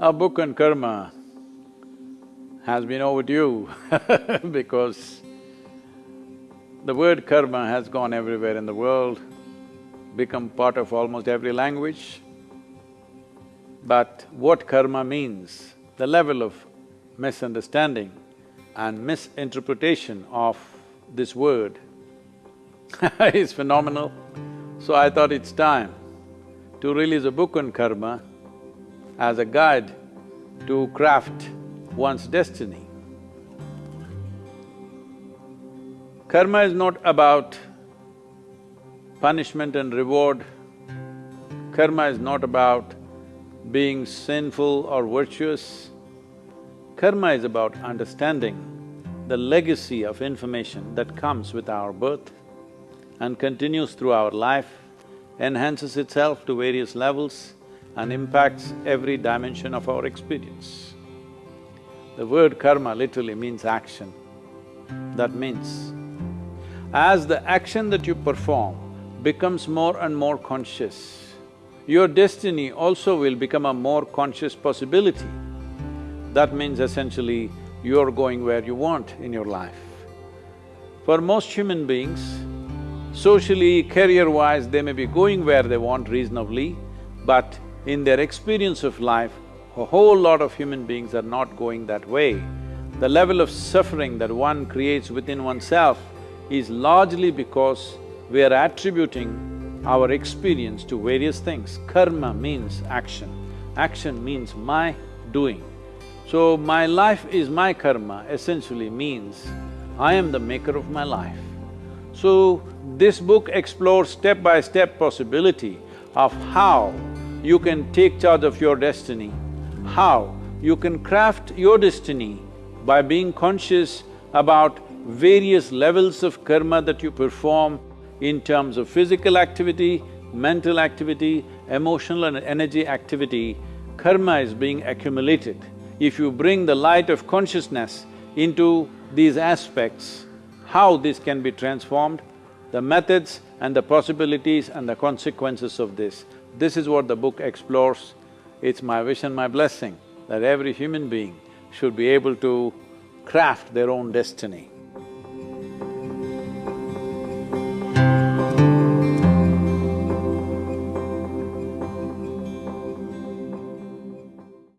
Our book on karma has been overdue because the word karma has gone everywhere in the world, become part of almost every language. But what karma means, the level of misunderstanding and misinterpretation of this word is phenomenal. So I thought it's time to release a book on karma as a guide to craft one's destiny. Karma is not about punishment and reward. Karma is not about being sinful or virtuous. Karma is about understanding the legacy of information that comes with our birth and continues through our life, enhances itself to various levels and impacts every dimension of our experience. The word karma literally means action. That means, as the action that you perform becomes more and more conscious, your destiny also will become a more conscious possibility. That means essentially, you're going where you want in your life. For most human beings, socially, career-wise, they may be going where they want reasonably, but in their experience of life, a whole lot of human beings are not going that way. The level of suffering that one creates within oneself is largely because we are attributing our experience to various things. Karma means action, action means my doing. So, my life is my karma essentially means I am the maker of my life. So, this book explores step-by-step possibility of how you can take charge of your destiny. How? You can craft your destiny by being conscious about various levels of karma that you perform in terms of physical activity, mental activity, emotional and energy activity, karma is being accumulated. If you bring the light of consciousness into these aspects, how this can be transformed, the methods and the possibilities and the consequences of this. This is what the book explores. It's my wish and my blessing that every human being should be able to craft their own destiny.